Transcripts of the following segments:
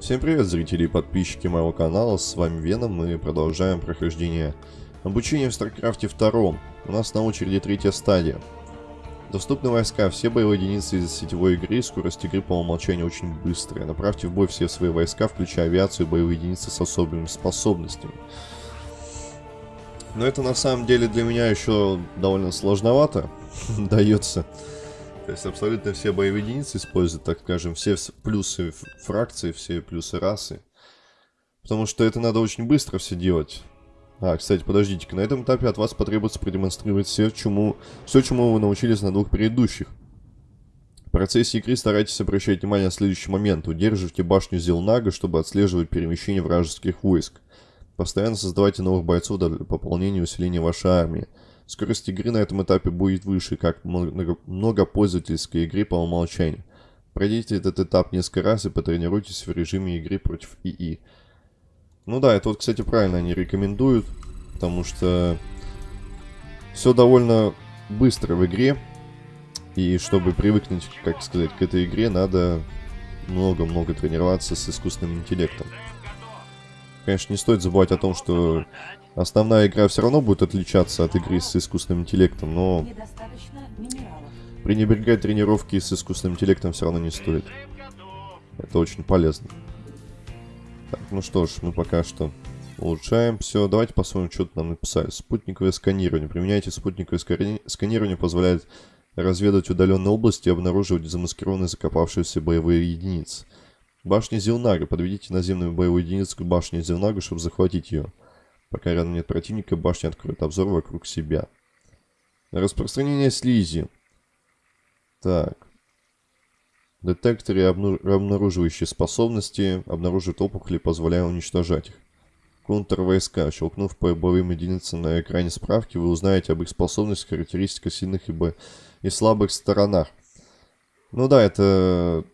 Всем привет, зрители и подписчики моего канала, с вами Веном, мы продолжаем прохождение обучения в Старкрафте 2. У нас на очереди третья стадия. Доступны войска, все боевые единицы из сетевой игры, скорость игры по умолчанию очень быстрая. Направьте в бой все свои войска, включая авиацию и боевые единицы с особыми способностями. Но это на самом деле для меня еще довольно сложновато дается. То есть абсолютно все боевые единицы используют, так скажем, все плюсы фракции, все плюсы расы. Потому что это надо очень быстро все делать. А, кстати, подождите-ка, на этом этапе от вас потребуется продемонстрировать все, чему, все, чему вы научились на двух предыдущих. В процессе игры старайтесь обращать внимание на следующий момент. Удерживайте башню Зелнага, чтобы отслеживать перемещение вражеских войск. Постоянно создавайте новых бойцов для пополнения и усиления вашей армии. Скорость игры на этом этапе будет выше, как многопользовательской игры по умолчанию. Пройдите этот этап несколько раз и потренируйтесь в режиме игры против ИИ. Ну да, это вот, кстати, правильно они рекомендуют, потому что все довольно быстро в игре. И чтобы привыкнуть, как сказать, к этой игре, надо много-много тренироваться с искусственным интеллектом. Конечно, не стоит забывать о том, что Основная игра все равно будет отличаться от игры с искусственным интеллектом, но пренебрегать тренировки с искусственным интеллектом все равно не стоит. Это очень полезно. Так, ну что ж, мы пока что улучшаем все. Давайте посмотрим, что нам написали. Спутниковое сканирование. Применяйте спутниковое сканирование, позволяет разведать удаленные области и обнаруживать замаскированные закопавшиеся боевые единицы. Башня Зилнага. Подведите наземную боевую единицу к башне Зилнага, чтобы захватить ее. Пока рядом нет противника, башня откроет обзор вокруг себя. Распространение слизи. Так. Детекторы, обнаруживающие способности, обнаруживают опухоли, позволяя уничтожать их. Контр-войска. Щелкнув по боевым единицам на экране справки, вы узнаете об их способностях, характеристиках сильных и, бо... и слабых сторонах. Ну да, это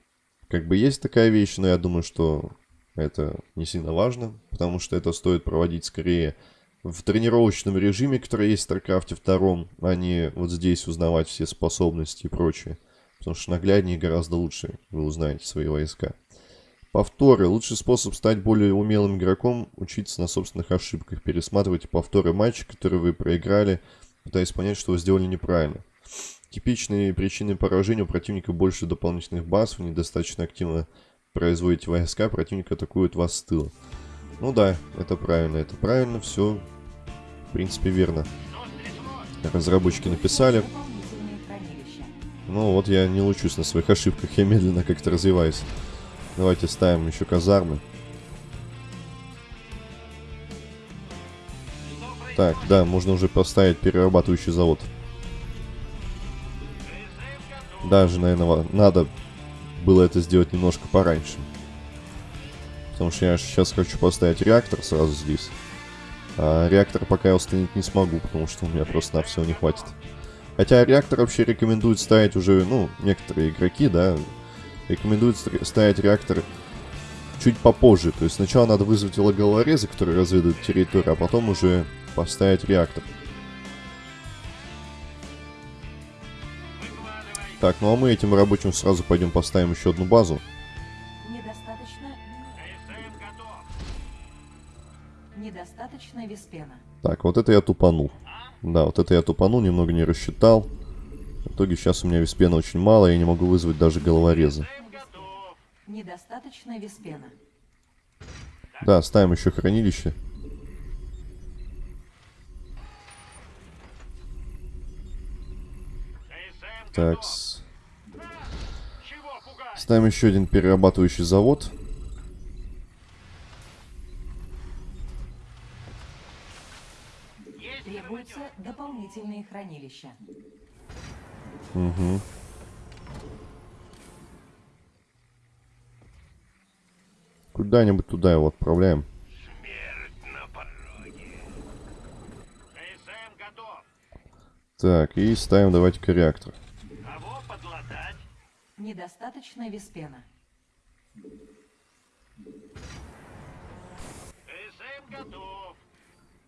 как бы есть такая вещь, но я думаю, что это не сильно важно, потому что это стоит проводить скорее в тренировочном режиме, который есть в StarCraft 2, а не вот здесь узнавать все способности и прочее. Потому что нагляднее гораздо лучше вы узнаете свои войска. Повторы. Лучший способ стать более умелым игроком – учиться на собственных ошибках. Пересматривайте повторы матча, которые вы проиграли, пытаясь понять, что вы сделали неправильно. Типичные причины поражения у противника больше дополнительных баз, вы недостаточно активно производите войска, противник атакует вас с тыла. Ну да, это правильно, это правильно, все, в принципе, верно. Разработчики написали. Ну вот я не лучусь на своих ошибках, я медленно как-то развиваюсь. Давайте ставим еще казармы. Так, да, можно уже поставить перерабатывающий завод. Даже, наверное, надо было это сделать немножко пораньше. Потому что я сейчас хочу поставить реактор сразу здесь. А реактор пока я установить не смогу, потому что у меня просто на все не хватит. Хотя реактор вообще рекомендуют ставить уже, ну, некоторые игроки, да, рекомендуют ставить реактор чуть попозже. То есть сначала надо вызвать головорезы, которые разведывают территорию, а потом уже поставить реактор. Так, ну а мы этим рабочим сразу пойдем поставим еще одну базу. Недостаточно... Недостаточно виспена. Так, вот это я тупанул. Да, вот это я тупанул, немного не рассчитал. В итоге сейчас у меня виспена очень мало, я не могу вызвать даже головореза. Недостаточно виспена. Да, ставим еще хранилище. Так. Ставим еще один перерабатывающий завод. Требуются дополнительные хранилища. Угу. Куда-нибудь туда его отправляем. Так, и ставим давайте-ка реактор. Недостаточно виспена.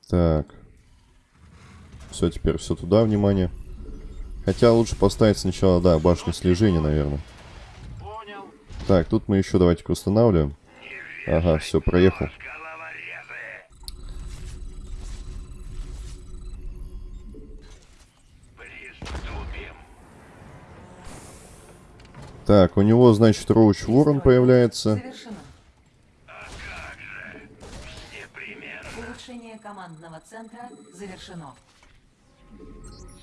Так. Все, теперь все туда, внимание. Хотя лучше поставить сначала, да, башню слежения, наверное. Так, тут мы еще давайте-ка устанавливаем. Ага, все, проехал. Так, у него, значит, Роуч Ворон появляется. Завершено. Непременно. Улучшение командного центра завершено.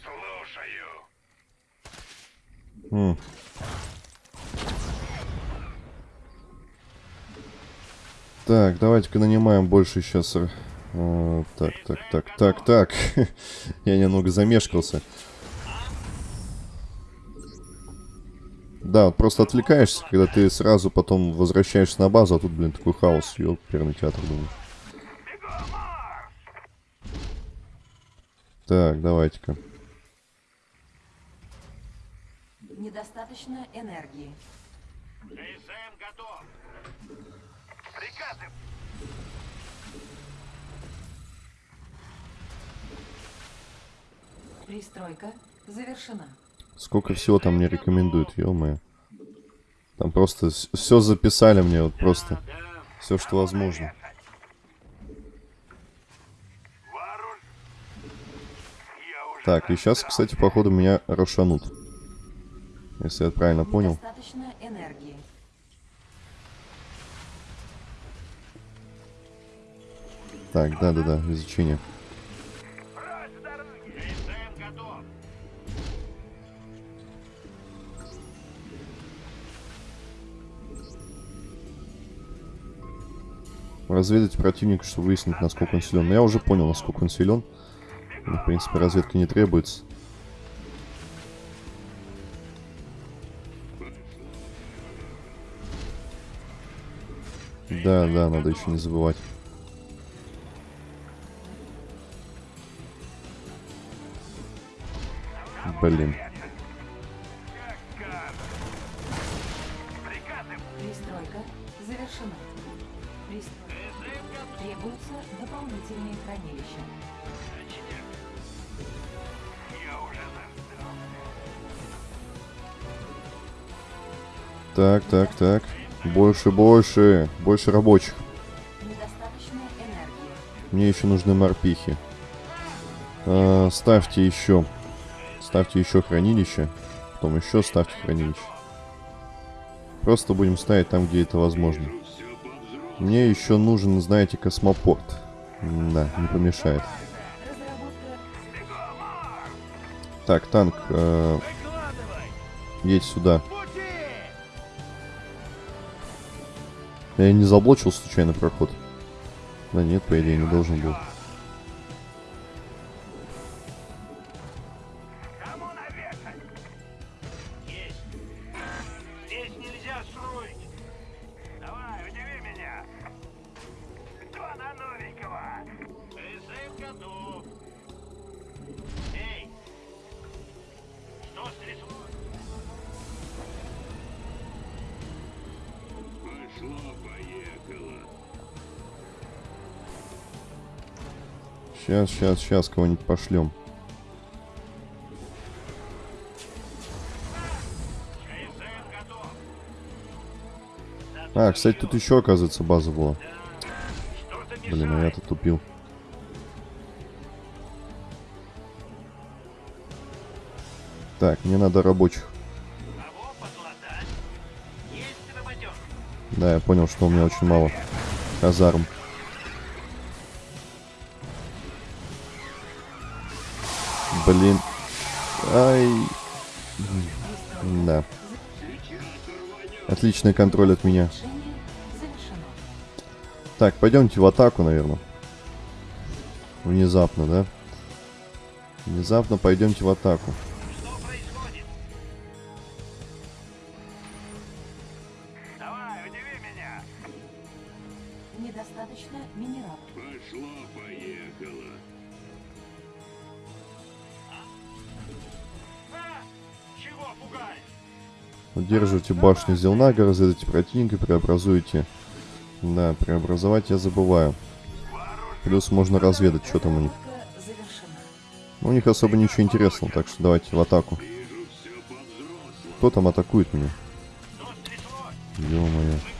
Слушаю. М. Так, давайте-ка нанимаем больше сейчас. э, так, так, так, так, так. Я немного замешкался. Да, вот просто отвлекаешься, когда ты сразу потом возвращаешься на базу, а тут, блин, такой хаос. Ёперный театр, думаешь. Так, давайте-ка. Недостаточно энергии. КСМ готов. Приказы. Пристройка завершена. Сколько всего там мне рекомендуют, ё Там просто все записали мне, вот просто. Все, что возможно. Так, и сейчас, кстати, походу меня рошанут. Если я правильно понял. Так, да-да-да, изучение. Разведать противника, чтобы выяснить, насколько он силен. Но я уже понял, насколько он силен. Мне, в принципе, разведка не требуется. Да, да, надо еще не забывать. Блин. Так, так, так. Больше, больше. Больше рабочих. Мне еще нужны морпихи. А, ставьте еще. Ставьте еще хранилище. Потом еще ставьте хранилище. Просто будем ставить там, где это возможно. Мне еще нужен, знаете, космопорт. Да, не помешает. Так, танк, э, едь сюда. Я не заблочил случайно проход? Да нет, по идее, не должен был. Давай, меня. Кто на новенького? КСМ готов. Сейчас, сейчас, сейчас кого-нибудь пошлем. А, кстати, тут еще, оказывается, база была. Блин, а я-то тупил. Так, мне надо рабочих. Да, я понял, что у меня очень мало казарм. Блин. Ай. Да. Отличный контроль от меня. Так, пойдемте в атаку, наверное. Внезапно, да? Внезапно пойдемте в атаку. Удерживайте башню Зелнага, разведайте противника, преобразуйте. Да, преобразовать я забываю. Плюс можно разведать, что там у них. Ну, у них особо ничего интересного, так что давайте в атаку. Кто там атакует меня? Ё-моё.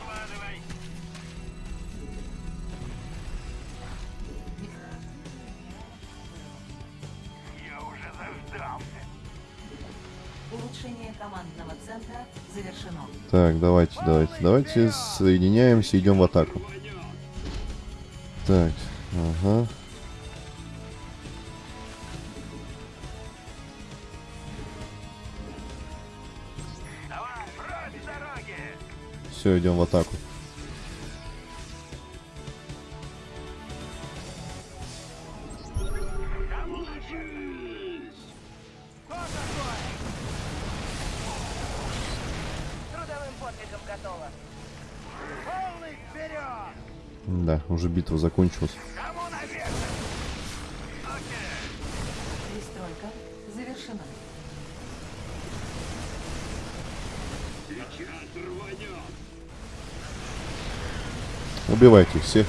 Командного центра завершено. Так, давайте, давайте, давайте соединяемся, идем в атаку. Так, ага. Давай! Все, идем в атаку. Кто Да, уже битва закончилась. Кому наверх? Окей. Пристройка завершена. Убивайте их всех.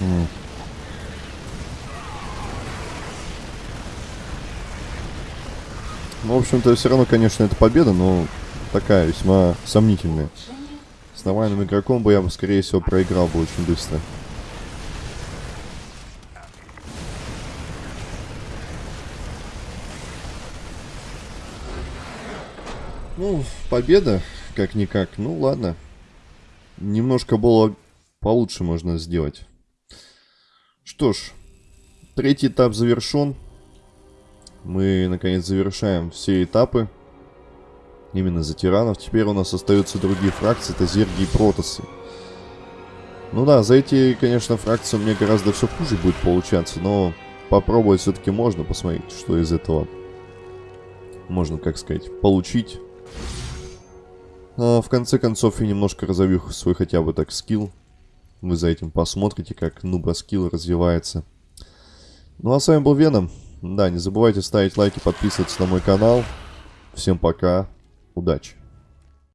Ну, в общем-то, все равно, конечно, это победа, но такая весьма сомнительная. С нормальным игроком бы я скорее всего, проиграл бы очень быстро. Ну, победа, как-никак. Ну, ладно. Немножко было получше можно сделать. Что ж, третий этап завершен. Мы, наконец, завершаем все этапы. Именно за тиранов. Теперь у нас остаются другие фракции. Это зерги и протосы. Ну да, за эти, конечно, фракции мне гораздо все хуже будет получаться. Но попробовать все-таки можно. Посмотреть, что из этого можно, как сказать, получить. А, в конце концов, я немножко разовью свой хотя бы так скилл. Вы за этим посмотрите, как нуба скилл развивается. Ну а с вами был Веном. Да, не забывайте ставить лайки, подписываться на мой канал. Всем пока. Удачи.